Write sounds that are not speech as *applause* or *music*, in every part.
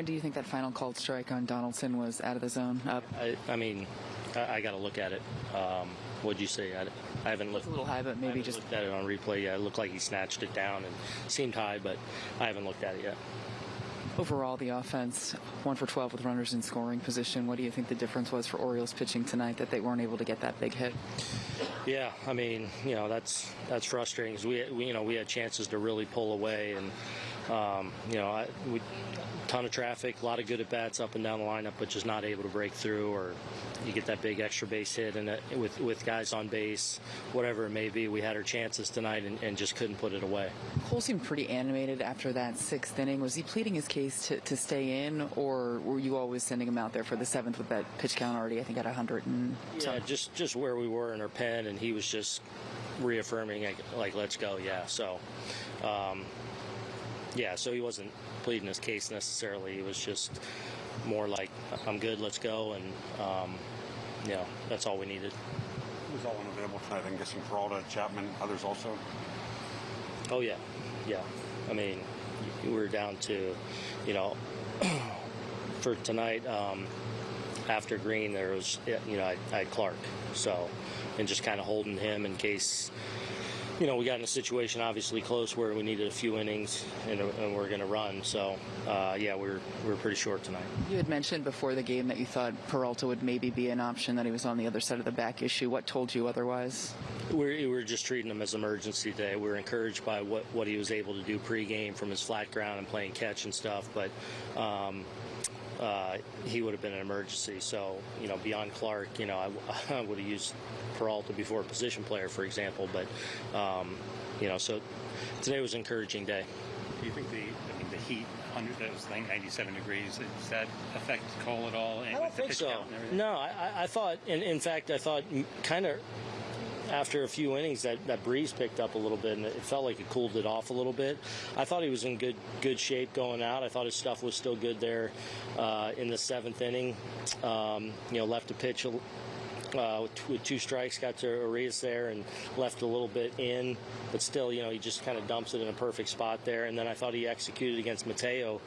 Aaron, do you think that final called strike on Donaldson was out of the zone? Up. I, I mean, I, I got to look at it. Um, what'd you say? I, I haven't It's looked. a little high, but I maybe just looked at it on replay. Yeah, it looked like he snatched it down and seemed high, but I haven't looked at it yet. overall the offense, one for 12 with runners in scoring position. What do you think the difference was for Orioles pitching tonight that they weren't able to get that big hit? Yeah, I mean, you know, that's that's frustrating 'cause we, we, you know, we had chances to really pull away, and um, you know, I, we ton of traffic, a lot of good at bats up and down the lineup, but just not able to break through, or you get that big extra base hit, and it, with with guys on base, whatever it may be, we had our chances tonight and, and just couldn't put it away. Cole seemed pretty animated after that sixth inning. Was he pleading his case to, to stay in, or were you always sending him out there for the seventh with that pitch count already, I think, at 100 and Yeah, just just where we were in our pen, and he was just reaffirming like, like let's go, yeah. So, um, yeah, so he wasn't pleading his case necessarily. He was just more like I'm good, let's go, and um, you know that's all we needed. It was all unavailable tonight. I'm guessing for Peralta, Chapman, others also. Oh yeah, yeah. I mean, we were down to, you know, *clears throat* for tonight. Um, after Green, there was, you know, I, I had Clark, so, and just kind of holding him in case, you know, we got in a situation obviously close where we needed a few innings and, and we're going to run. So, uh, yeah, we we're we we're pretty short tonight. You had mentioned before the game that you thought Peralta would maybe be an option, that he was on the other side of the back issue. What told you otherwise? We're, we were just treating him as emergency day. We were encouraged by what, what he was able to do pregame from his flat ground and playing catch and stuff, but um, uh, he would have been an emergency. So, you know, beyond Clark, you know, I, *laughs* I would have used Peralta before a position player, for example. But, um, you know, so today was an encouraging day. Do you think the, I mean, the heat, 100, that was like 97 degrees, does that affect Cole at all? And I don't think so. count and everything? No, I, I- I thought, in, in fact, I thought kind of after a few innings that, that breeze picked up a little bit and it felt like it cooled it off a little bit. I thought he was in good good shape going out. I thought his stuff was still good there uh, in the seventh inning. Um, you know, left a pitch. Uh, with, two strikes, got to Urías there and left a little bit in, but still, you know, he just kind of dumps it in a perfect spot there. And then I thought he executed against Mateo.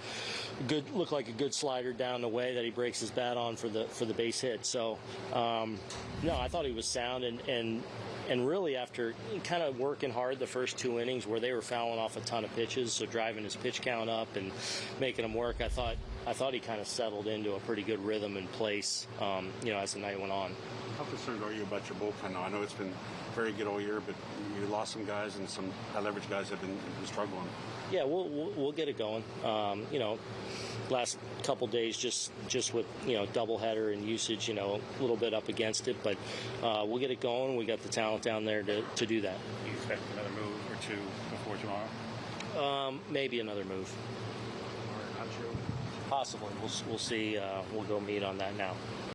Good, looked like a good slider down the way that he breaks his bat on for the for the base hit. So, um, no, I thought he was sound and and and really after kind of working hard the first two innings where they were fouling off a ton of pitches, so driving his pitch count up and making him work, I thought I thought he kind of settled into a pretty good rhythm and place, um, you know, as the night went on. How concerned are you about your bullpen now? I know it's been very good all year, but you lost some guys and some high leverage guys have been, been struggling. Yeah, we'll, we'll we'll get it going. Um, you know, last couple days just just with you know doubleheader and usage, you know, a little bit up against it, but uh, we'll get it going. We got the talent down there to, to do that. You expect another move or two before tomorrow? Um, maybe another move. Possibly. We'll we'll see. Uh, we'll go meet on that now.